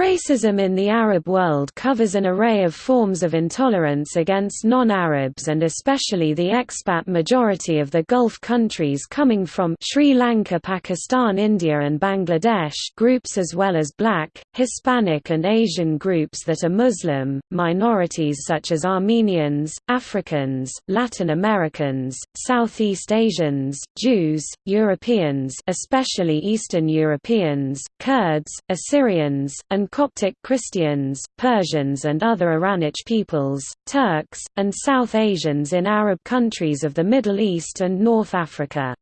Racism in the Arab world covers an array of forms of intolerance against non-Arabs and especially the expat majority of the Gulf countries coming from Sri Lanka Pakistan India and Bangladesh groups as well as black, Hispanic and Asian groups that are Muslim, minorities such as Armenians, Africans, Latin Americans, Southeast Asians, Jews, Europeans especially Eastern Europeans, Kurds, Assyrians, and Coptic Christians, Persians and other Iranic peoples, Turks, and South Asians in Arab countries of the Middle East and North Africa.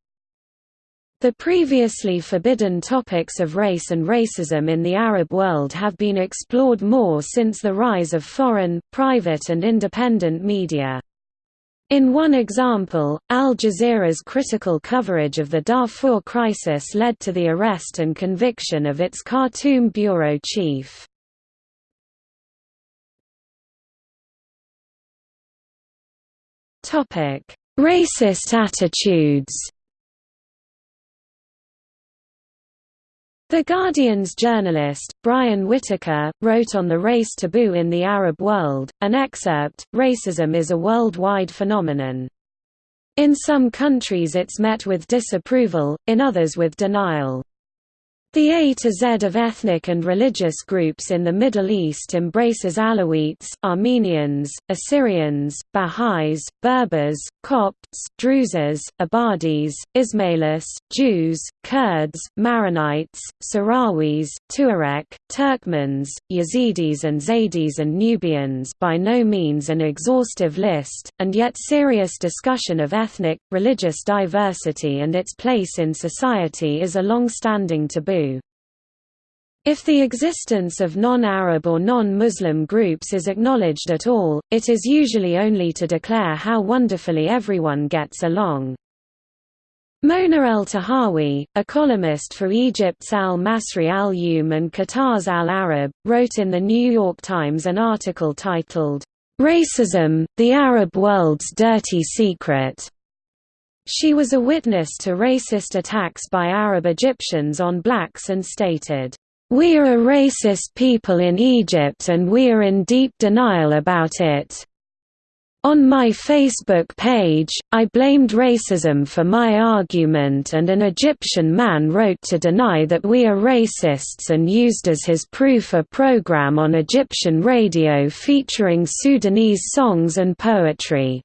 The previously forbidden topics of race and racism in the Arab world have been explored more since the rise of foreign, private and independent media. In one example, Al Jazeera's critical coverage of the Darfur crisis led to the arrest and conviction of its Khartoum bureau chief. Racist attitudes The Guardian's journalist, Brian Whitaker, wrote on the race taboo in the Arab world, an excerpt, Racism is a worldwide phenomenon. In some countries it's met with disapproval, in others with denial. The A to Z of ethnic and religious groups in the Middle East embraces Alawites, Armenians, Assyrians, Baha'is, Berbers, Copts, Druzes, Ibadis, Ismailis, Jews, Kurds, Maronites, Sahrawis, Tuareg, Turkmens, Yazidis and Zaydis and Nubians by no means an exhaustive list, and yet serious discussion of ethnic, religious diversity and its place in society is a long-standing taboo. If the existence of non-Arab or non-Muslim groups is acknowledged at all, it is usually only to declare how wonderfully everyone gets along. Mona Eltahawy, a columnist for Egypt's Al-Masry Al-Youm and Qatar's Al-Arab, wrote in The New York Times an article titled, "'Racism, the Arab World's Dirty Secret' She was a witness to racist attacks by Arab Egyptians on blacks and stated, "We are a racist people in Egypt and we are in deep denial about it. On my Facebook page, I blamed racism for my argument and an Egyptian man wrote to deny that we are racists and used as his proof a program on Egyptian radio featuring Sudanese songs and poetry.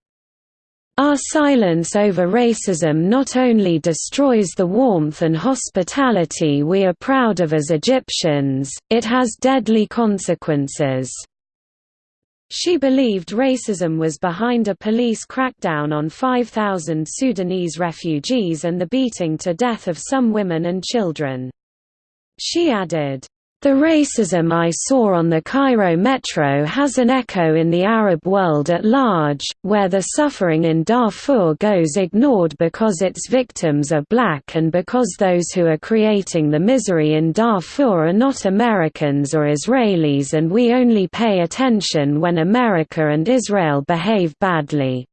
Our silence over racism not only destroys the warmth and hospitality we are proud of as Egyptians, it has deadly consequences. She believed racism was behind a police crackdown on 5,000 Sudanese refugees and the beating to death of some women and children. She added, the racism I saw on the Cairo metro has an echo in the Arab world at large, where the suffering in Darfur goes ignored because its victims are black and because those who are creating the misery in Darfur are not Americans or Israelis and we only pay attention when America and Israel behave badly.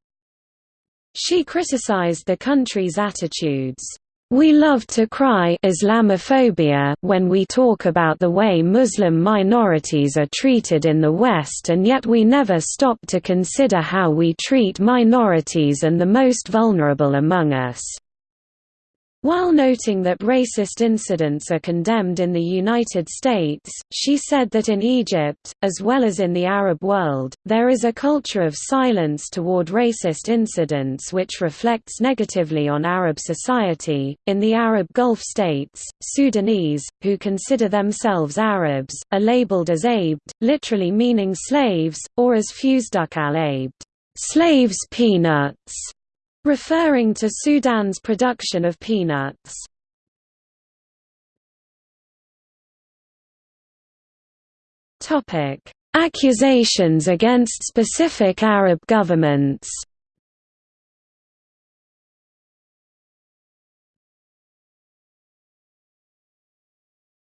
She criticized the country's attitudes we love to cry Islamophobia when we talk about the way Muslim minorities are treated in the West and yet we never stop to consider how we treat minorities and the most vulnerable among us. While noting that racist incidents are condemned in the United States, she said that in Egypt, as well as in the Arab world, there is a culture of silence toward racist incidents which reflects negatively on Arab society. In the Arab Gulf states, Sudanese, who consider themselves Arabs, are labeled as abd, literally meaning slaves, or as fusduk al-abd, slaves peanuts referring to Sudan's production of peanuts. Topic: Accusations against specific Arab governments.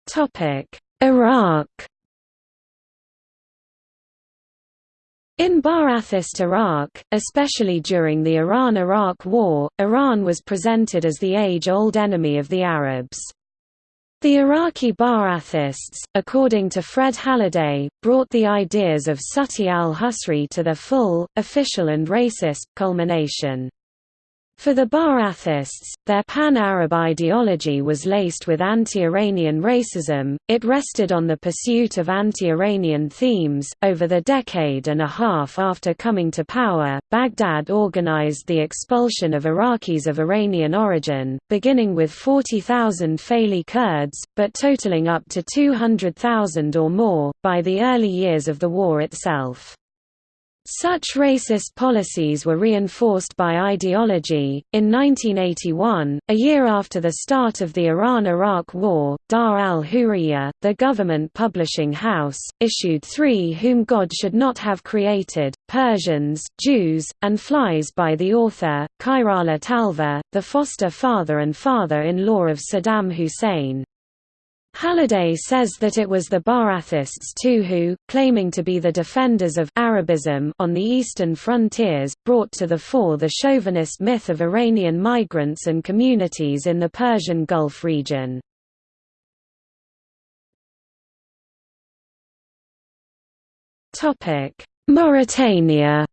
Topic: Iraq In Ba'athist Iraq, especially during the Iran–Iraq War, Iran was presented as the age-old enemy of the Arabs. The Iraqi Ba'athists, according to Fred Halliday, brought the ideas of Sati al-Husri to their full, official and racist, culmination. For the Ba'athists, their pan-Arab ideology was laced with anti-Iranian racism, it rested on the pursuit of anti-Iranian themes. Over the decade and a half after coming to power, Baghdad organized the expulsion of Iraqis of Iranian origin, beginning with 40,000 Faili Kurds, but totaling up to 200,000 or more, by the early years of the war itself. Such racist policies were reinforced by ideology. In 1981, a year after the start of the Iran Iraq War, Dar al Hurriya, the government publishing house, issued Three Whom God Should Not Have Created Persians, Jews, and Flies by the author, Khairallah Talfah, the foster father and father in law of Saddam Hussein. Halliday says that it was the Ba'athists too who, claiming to be the defenders of Arabism on the eastern frontiers, brought to the fore the chauvinist myth of Iranian migrants and communities in the Persian Gulf region. Mauritania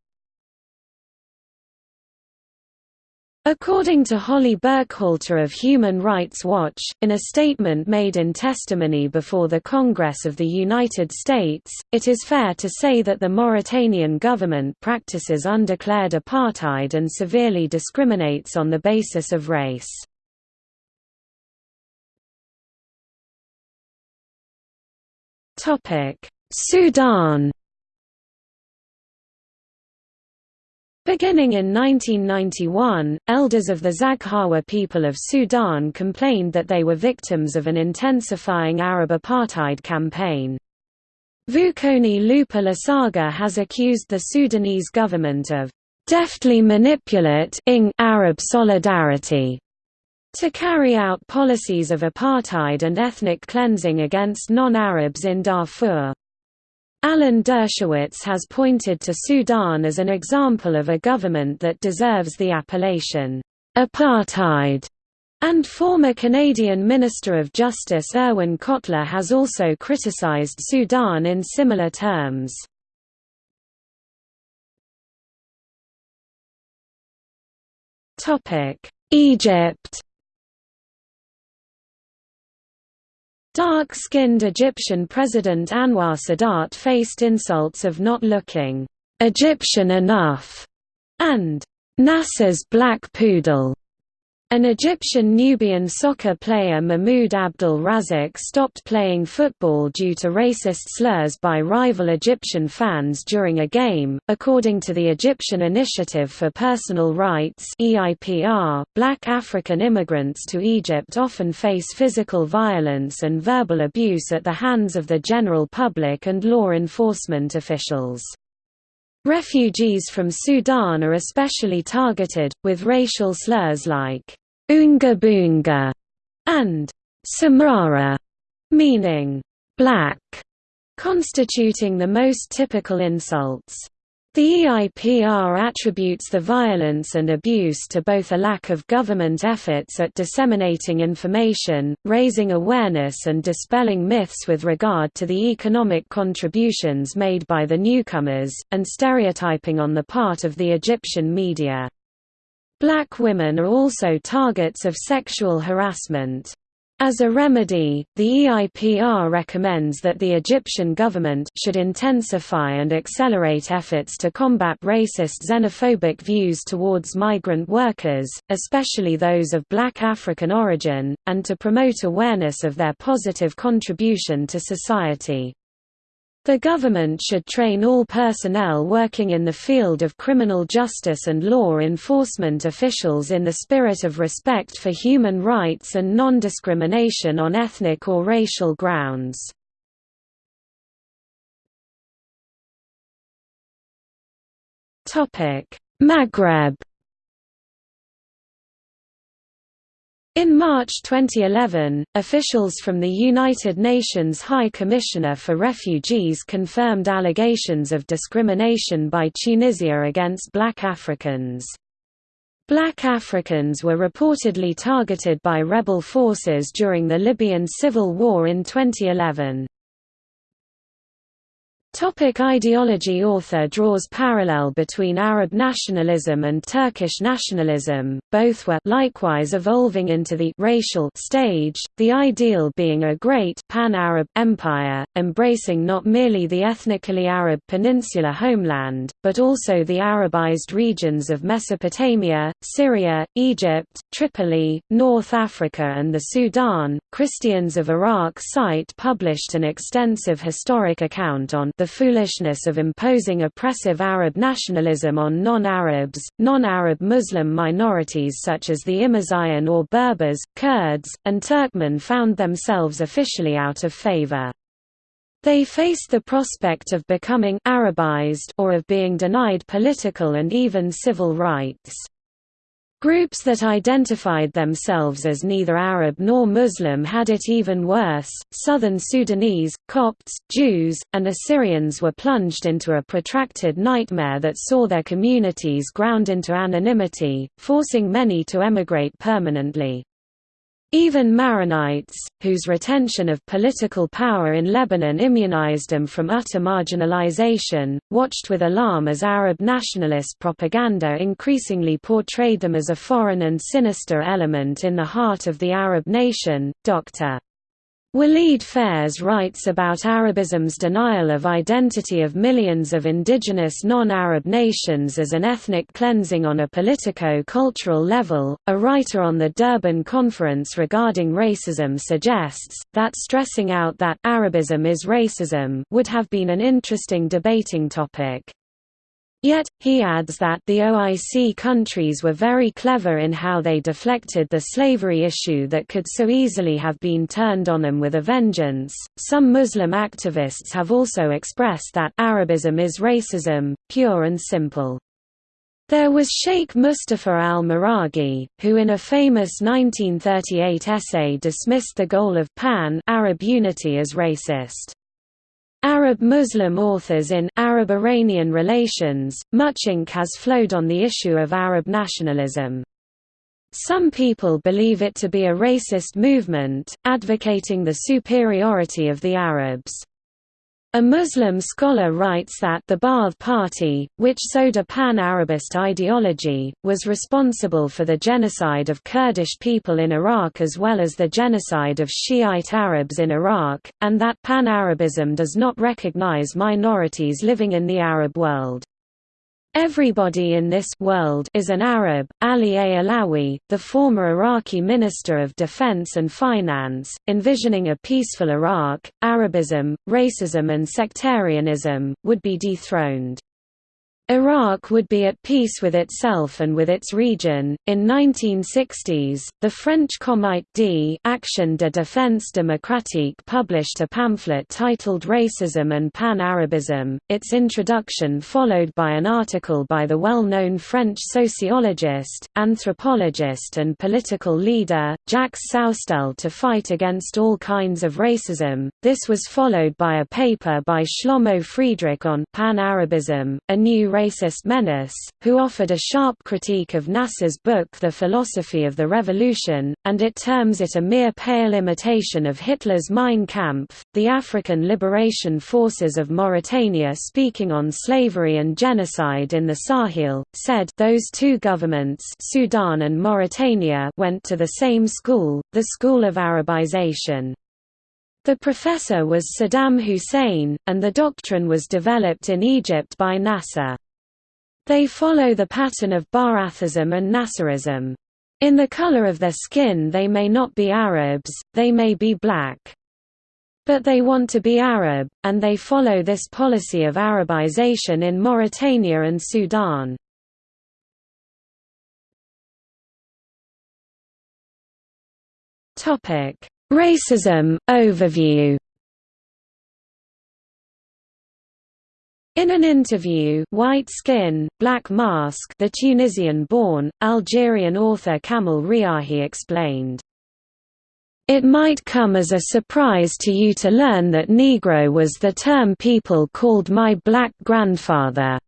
According to Holly Burkhalter of Human Rights Watch, in a statement made in testimony before the Congress of the United States, it is fair to say that the Mauritanian government practices undeclared apartheid and severely discriminates on the basis of race. Sudan Beginning in 1991, elders of the Zaghawa people of Sudan complained that they were victims of an intensifying Arab apartheid campaign. Vukoni Lupa Lasaga has accused the Sudanese government of deftly manipulating Arab solidarity to carry out policies of apartheid and ethnic cleansing against non-Arabs in Darfur. Alan Dershowitz has pointed to Sudan as an example of a government that deserves the appellation, apartheid, and former Canadian Minister of Justice Irwin Cotler has also criticized Sudan in similar terms. Egypt Dark-skinned Egyptian President Anwar Sadat faced insults of not looking Egyptian enough and Nasser's black poodle. An Egyptian Nubian soccer player Mahmoud Abdul Razak stopped playing football due to racist slurs by rival Egyptian fans during a game. According to the Egyptian Initiative for Personal Rights (EIPR), black African immigrants to Egypt often face physical violence and verbal abuse at the hands of the general public and law enforcement officials. Refugees from Sudan are especially targeted, with racial slurs like Unga Bunga and Samara, meaning black, constituting the most typical insults. The EIPR attributes the violence and abuse to both a lack of government efforts at disseminating information, raising awareness and dispelling myths with regard to the economic contributions made by the newcomers, and stereotyping on the part of the Egyptian media. Black women are also targets of sexual harassment. As a remedy, the EIPR recommends that the Egyptian government should intensify and accelerate efforts to combat racist xenophobic views towards migrant workers, especially those of black African origin, and to promote awareness of their positive contribution to society. The government should train all personnel working in the field of criminal justice and law enforcement officials in the spirit of respect for human rights and non-discrimination on ethnic or racial grounds. Maghreb In March 2011, officials from the United Nations High Commissioner for Refugees confirmed allegations of discrimination by Tunisia against black Africans. Black Africans were reportedly targeted by rebel forces during the Libyan civil war in 2011. Topic ideology Author draws parallel between Arab nationalism and Turkish nationalism, both were likewise evolving into the racial stage, the ideal being a great pan-Arab empire, embracing not merely the ethnically Arab peninsula homeland, but also the Arabized regions of Mesopotamia, Syria, Egypt, Tripoli, North Africa and the Sudan. Christians of Iraq site published an extensive historic account on the foolishness of imposing oppressive Arab nationalism on non-Arabs, non-Arab Muslim minorities such as the Imazighen or Berbers, Kurds, and Turkmen found themselves officially out of favor. They faced the prospect of becoming Arabized or of being denied political and even civil rights. Groups that identified themselves as neither Arab nor Muslim had it even worse. Southern Sudanese, Copts, Jews, and Assyrians were plunged into a protracted nightmare that saw their communities ground into anonymity, forcing many to emigrate permanently. Even Maronites, whose retention of political power in Lebanon immunized them from utter marginalization, watched with alarm as Arab nationalist propaganda increasingly portrayed them as a foreign and sinister element in the heart of the Arab nation. Dr. Walid Phares writes about Arabism's denial of identity of millions of indigenous non-Arab nations as an ethnic cleansing on a politico-cultural level. A writer on the Durban Conference regarding racism suggests that stressing out that Arabism is racism would have been an interesting debating topic. Yet, he adds that the OIC countries were very clever in how they deflected the slavery issue that could so easily have been turned on them with a vengeance. Some Muslim activists have also expressed that Arabism is racism, pure and simple. There was Sheikh Mustafa al-Maraghi, who in a famous 1938 essay dismissed the goal of pan-Arab unity as racist. Arab-Muslim authors in Arab-Iranian relations, much ink has flowed on the issue of Arab nationalism. Some people believe it to be a racist movement, advocating the superiority of the Arabs. A Muslim scholar writes that the Ba'ath Party, which sowed a pan-Arabist ideology, was responsible for the genocide of Kurdish people in Iraq as well as the genocide of Shiite Arabs in Iraq, and that pan-Arabism does not recognize minorities living in the Arab world. Everybody in this world is an Arab. Ali A. Allawi, the former Iraqi Minister of Defense and Finance, envisioning a peaceful Iraq, Arabism, racism and sectarianism, would be dethroned. Iraq would be at peace with itself and with its region. In 1960s, the French Comité d' Action de Défense Démocratique published a pamphlet titled Racism and Pan-Arabism. Its introduction followed by an article by the well-known French sociologist, anthropologist and political leader, Jacques Soustelle to fight against all kinds of racism. This was followed by a paper by Shlomo Friedrich on Pan-Arabism, a new racist menace, who offered a sharp critique of Nasser's book The Philosophy of the Revolution, and it terms it a mere pale imitation of Hitler's Mein Kampf. The African Liberation Forces of Mauritania speaking on slavery and genocide in the Sahel, said those two governments Sudan and Mauritania went to the same school, the School of Arabization. The professor was Saddam Hussein, and the doctrine was developed in Egypt by Nasser. They follow the pattern of Ba'athism and Nasserism. In the color of their skin they may not be Arabs, they may be black. But they want to be Arab, and they follow this policy of Arabization in Mauritania and Sudan. Racism overview In an interview White Skin, Black Mask the Tunisian-born, Algerian author Kamel Riahi explained, it might come as a surprise to you to learn that Negro was the term people called my black grandfather.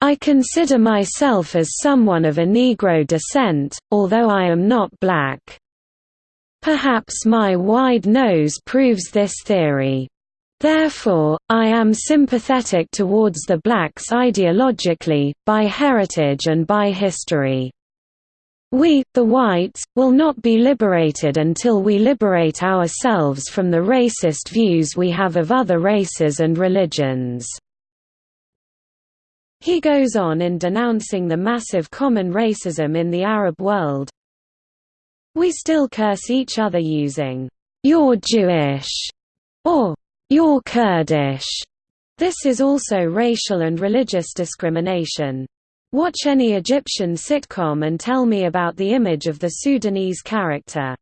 I consider myself as someone of a Negro descent, although I am not black. Perhaps my wide nose proves this theory. Therefore, I am sympathetic towards the blacks ideologically, by heritage and by history. We, the whites, will not be liberated until we liberate ourselves from the racist views we have of other races and religions." He goes on in denouncing the massive common racism in the Arab world, we still curse each other using, "'You're Jewish' or "'You're Kurdish'. This is also racial and religious discrimination. Watch any Egyptian sitcom and tell me about the image of the Sudanese character.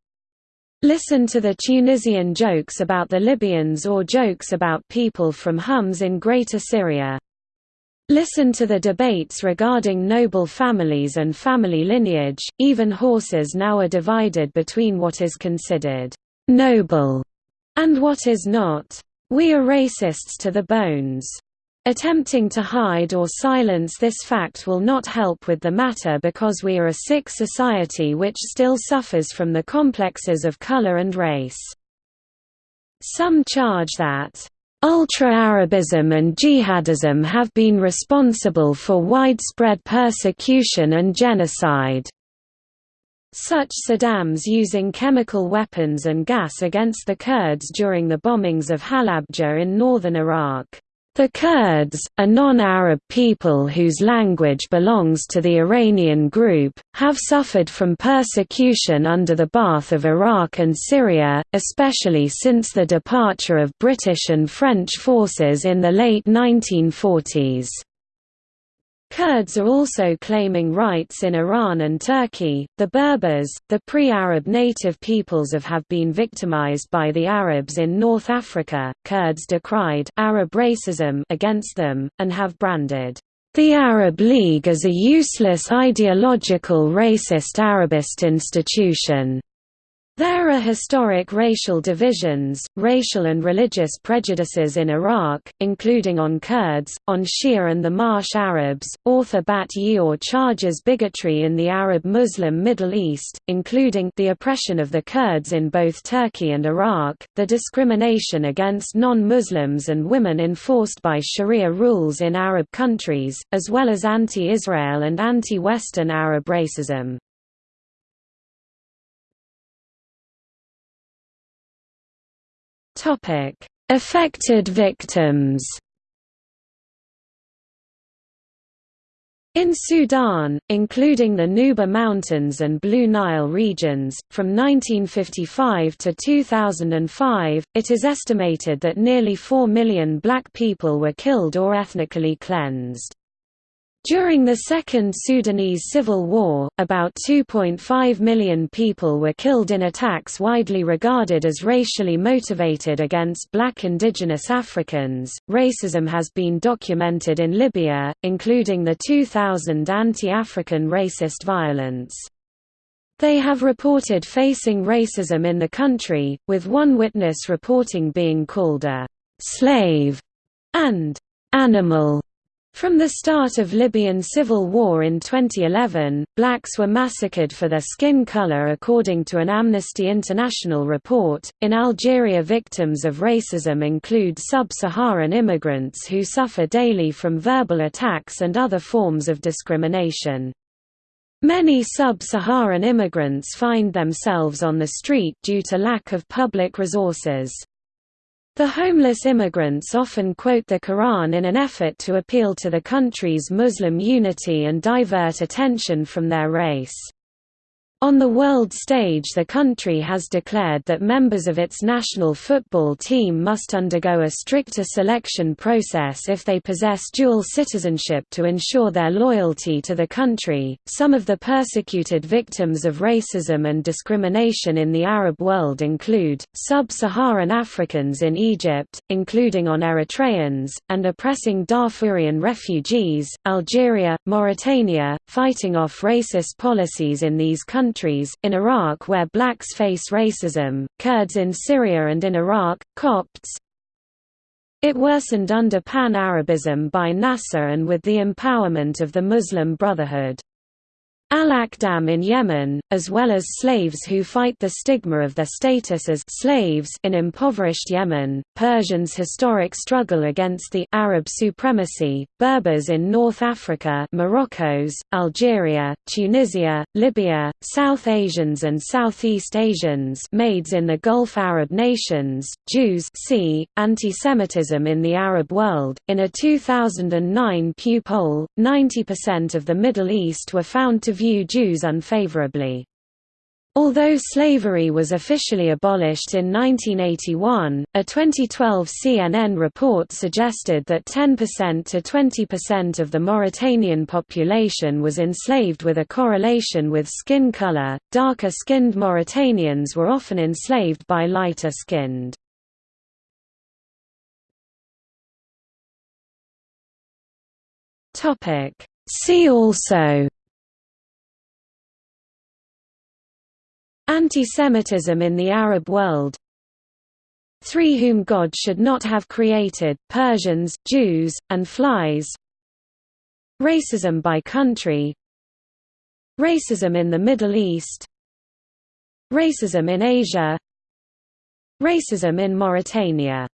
Listen to the Tunisian jokes about the Libyans or jokes about people from Homs in Greater Syria. Listen to the debates regarding noble families and family lineage, even horses now are divided between what is considered «noble» and what is not. We are racists to the bones. Attempting to hide or silence this fact will not help with the matter because we are a sick society which still suffers from the complexes of color and race. Some charge that Ultra-Arabism and jihadism have been responsible for widespread persecution and genocide. Such Saddam's using chemical weapons and gas against the Kurds during the bombings of Halabja in northern Iraq. The Kurds, a non-Arab people whose language belongs to the Iranian group, have suffered from persecution under the Ba'ath of Iraq and Syria, especially since the departure of British and French forces in the late 1940s. Kurds are also claiming rights in Iran and Turkey. The Berbers, the pre-Arab native peoples of have been victimized by the Arabs in North Africa. Kurds decried Arab racism against them and have branded the Arab League as a useless ideological racist Arabist institution. There are historic racial divisions, racial and religious prejudices in Iraq, including on Kurds, on Shia and the Marsh Arabs. Author Bat Ye'or charges bigotry in the Arab Muslim Middle East, including the oppression of the Kurds in both Turkey and Iraq, the discrimination against non-Muslims and women enforced by Sharia rules in Arab countries, as well as anti-Israel and anti-Western Arab racism. Affected victims. In Sudan, including the Nuba Mountains and Blue Nile regions, from 1955 to 2005, it is estimated that nearly 4 million black people were killed or ethnically cleansed. During the Second Sudanese Civil War, about 2.5 million people were killed in attacks widely regarded as racially motivated against black indigenous Africans. Racism has been documented in Libya, including the 2000 anti African racist violence. They have reported facing racism in the country, with one witness reporting being called a slave and animal from the start of Libyan civil war in 2011, blacks were massacred for their skin color according to an Amnesty International report. In Algeria, victims of racism include sub-Saharan immigrants who suffer daily from verbal attacks and other forms of discrimination. Many sub-Saharan immigrants find themselves on the street due to lack of public resources. The homeless immigrants often quote the Quran in an effort to appeal to the country's Muslim unity and divert attention from their race. On the world stage the country has declared that members of its national football team must undergo a stricter selection process if they possess dual citizenship to ensure their loyalty to the country. Some of the persecuted victims of racism and discrimination in the Arab world include sub-Saharan Africans in Egypt, including on Eritreans, and oppressing Darfurian refugees, Algeria, Mauritania, fighting off racist policies in these countries countries, in Iraq where blacks face racism, Kurds in Syria and in Iraq, Copts, It worsened under Pan-Arabism by Nasser and with the empowerment of the Muslim Brotherhood. Al-Akhdam in Yemen, as well as slaves who fight the stigma of their status as slaves in impoverished Yemen, Persians' historic struggle against the Arab supremacy, Berbers in North Africa Morocco's, Algeria, Tunisia, Libya, South Asians and Southeast Asians maids in the Gulf Arab nations, Jews see, anti-Semitism in the Arab world. In a 2009 Pew poll, 90% of the Middle East were found to view Jews unfavorably. Although slavery was officially abolished in 1981, a 2012 CNN report suggested that 10% to 20% of the Mauritanian population was enslaved with a correlation with skin color. Darker skinned Mauritanians were often enslaved by lighter skinned. See also Anti-Semitism in the Arab world. Three whom God should not have created, Persians, Jews, and flies. Racism by country. Racism in the Middle East. Racism in Asia. Racism in Mauritania